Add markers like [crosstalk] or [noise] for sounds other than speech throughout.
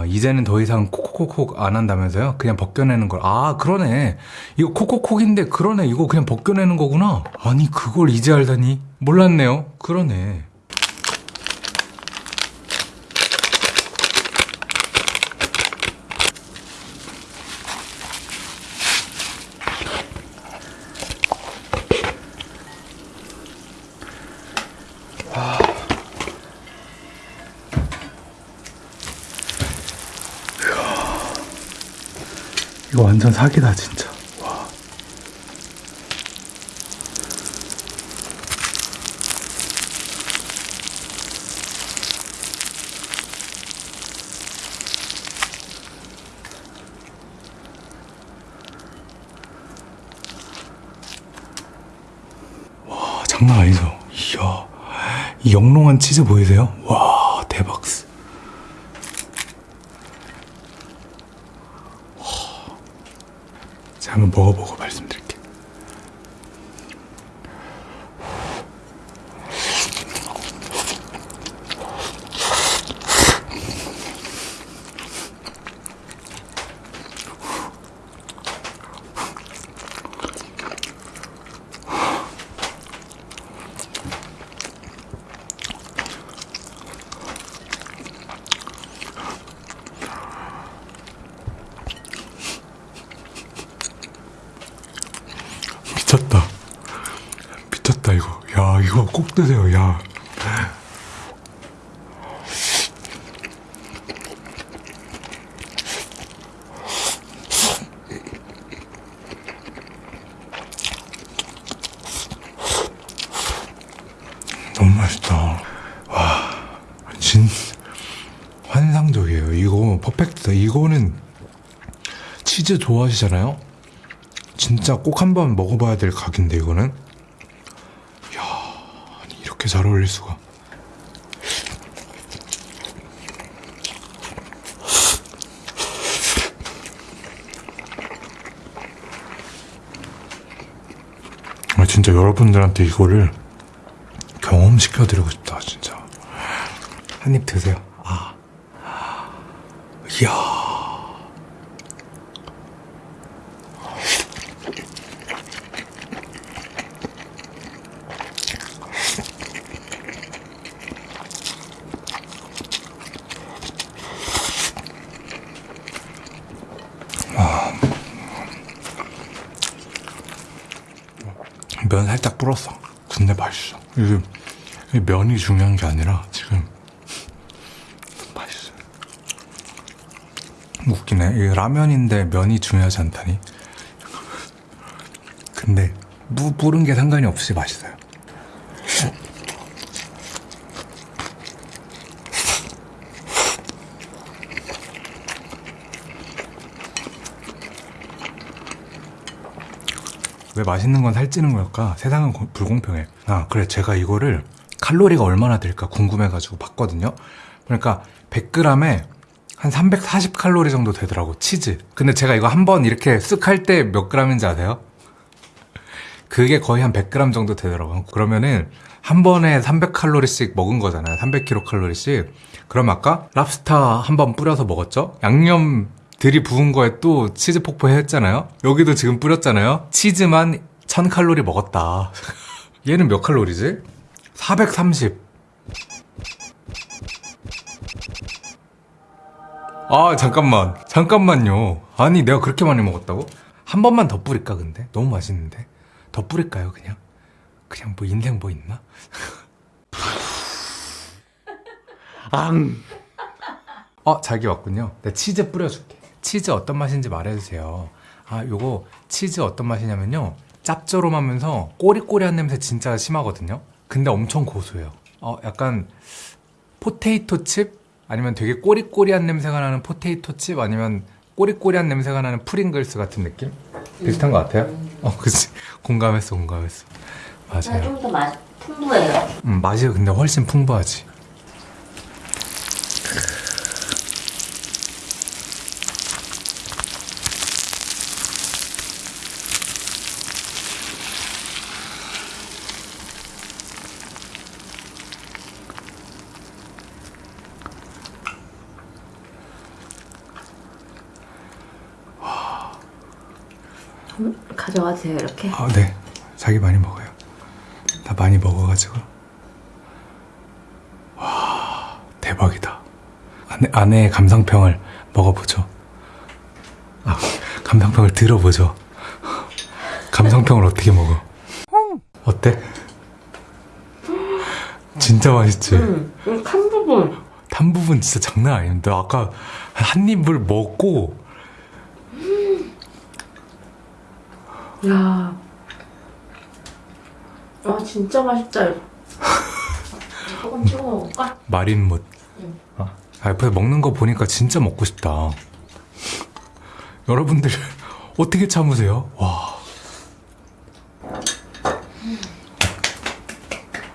아, 이제는 더 이상 콕콕콕 안 한다면서요? 그냥 벗겨내는 걸. 아, 그러네. 이거 콕콕콕인데, 그러네. 이거 그냥 벗겨내는 거구나. 아니, 그걸 이제 알다니. 몰랐네요. 그러네. 이거 완전 사기다, 진짜. 와. 와, 장난 아니죠? 이야. 이 영롱한 치즈 보이세요? 와, 대박. 제가 한번 먹어보고 말씀드릴게요. 미쳤다. 미쳤다, 이거. 야, 이거 꼭 드세요, 야. 너무 맛있다. 와, 진, 환상적이에요. 이거 퍼펙트다. 이거는 치즈 좋아하시잖아요? 진짜 꼭 한번 먹어봐야 될 각인데 이거는 이렇게 잘 어울릴 수가. 아 진짜 여러분들한테 이거를 경험시켜드리고 싶다 진짜. 한 입 드세요. 아. 이야 면 살짝 불었어. 근데 맛있어. 이게 면이 중요한 게 아니라 지금 맛있어. 웃기네. 라면인데 면이 중요하지 않다니. 근데 무 뿌른 게 상관이 없이 맛있어요. 왜 맛있는 건 살찌는 걸까? 세상은 고- 불공평해. 아, 그래. 제가 이거를 칼로리가 얼마나 될까 궁금해가지고 봤거든요. 그러니까 100g에 한 340칼로리 정도 되더라고, 치즈. 근데 제가 이거 한 번 이렇게 쓱 할 때몇 g인지 아세요? 그게 거의 한 100g 정도 되더라고요. 그러면은 한 번에 300칼로리씩 먹은 거잖아요. 300kcal씩. 그럼 아까 랍스타 한 번 뿌려서 먹었죠? 양념 들이 부은 거에 또 치즈 폭포했잖아요. 여기도 지금 뿌렸잖아요. 치즈만 1000칼로리 먹었다. [laughs] 얘는 몇 칼로리지? 430. 아, 잠깐만. 잠깐만요. 아니, 내가 그렇게 많이 먹었다고? 한 번만 더 뿌릴까, 근데? 너무 맛있는데? 더 뿌릴까요, 그냥? 그냥 뭐 인생 뭐 있나? [laughs] 앙! 어, 자기 왔군요. 내가 치즈 뿌려줄게. 치즈 어떤 맛인지 말해주세요. 아, 요거 치즈 어떤 맛이냐면요. 짭조름하면서 꼬리꼬리한 냄새 진짜 심하거든요. 근데 엄청 고소해요. 어, 약간 포테이토 칩? 아니면 되게 꼬리꼬리한 냄새가 나는 포테이토 칩? 아니면 꼬리꼬리한 냄새가 나는 프링글스 같은 느낌? 비슷한 것 같아요? 어, 그치. [laughs] 공감했어, 공감했어. 맞아요. 좀 더 맛 풍부해요. 음, 맛이 근데 훨씬 풍부하지. 가져가세요 이렇게. 아, 네. 자기 많이 먹어요. 나 많이 먹어가지고. 와, 대박이다. 아내, 아내의 감상평을 먹어보죠. 아, 감상평을 들어보죠. 감상평을 어떻게 먹어? 어때? 진짜 맛있지? 응. 이칸 부분. 탄 부분 진짜 장난 아닌데 아까 한 입을 먹고 야. 아 진짜 맛있다. 조금 찍어 먹을까? 마린 못. 응. 아, 옆에서 먹는 거 보니까 진짜 먹고 싶다. 여러분들 어떻게 참으세요? 와.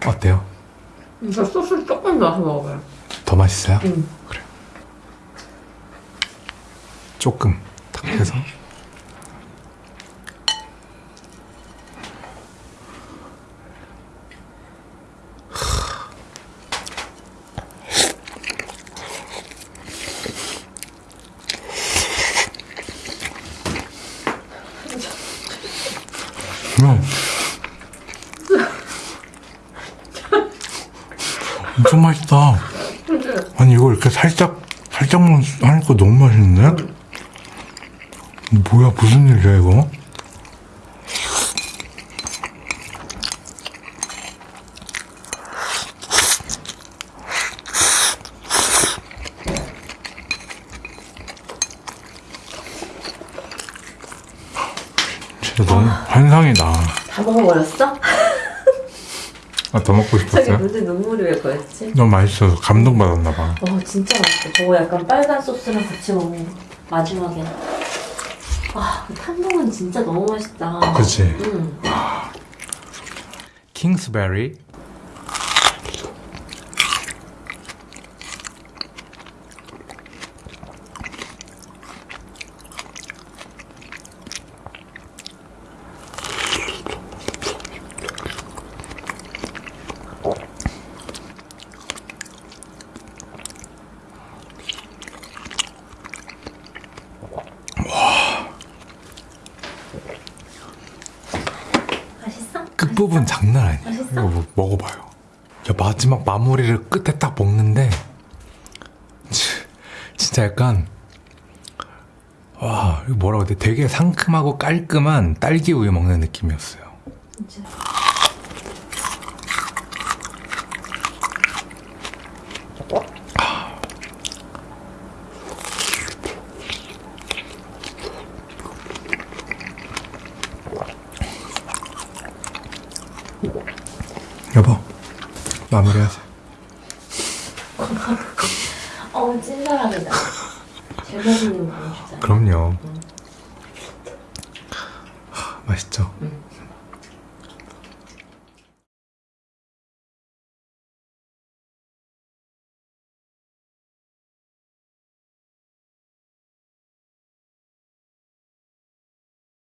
어때요? 이거 소스 조금 넣어서 먹어요. 더 맛있어요? 응. 그래. 조금 탁 해서. 엄청 맛있다. 아니 이거 이렇게 살짝 살짝만 하니까 너무 맛있는데? 뭐야 무슨 일이야 이거? 진짜 너무 환상이다. 다 먹어버렸어? 아, 더 먹고 저기 싶었어요? 문제 눈물이 왜 거였지? 너무 맛있어서 감동받았나 봐. 어 진짜 맛있어. 저거 약간 빨간 소스랑 같이 먹는 거. 마지막에. 와, 그 탄동은 진짜 너무 맛있다. 그치? 응. 킹스베리 맛있어? 끝부분 장난 아니야. 맛있어? 이거 뭐, 먹어봐요. 야, 마지막 마무리를 끝에 딱 먹는데 치, 진짜 약간 와 이거 뭐라고 해야 돼? 되게 상큼하고 깔끔한 딸기 우유 먹는 느낌이었어요. 진짜. 여보 마무리하자. [laughs] 어, 찐사랑이다. 잘 먹는 거. 그럼요. 하, 맛있죠? 응.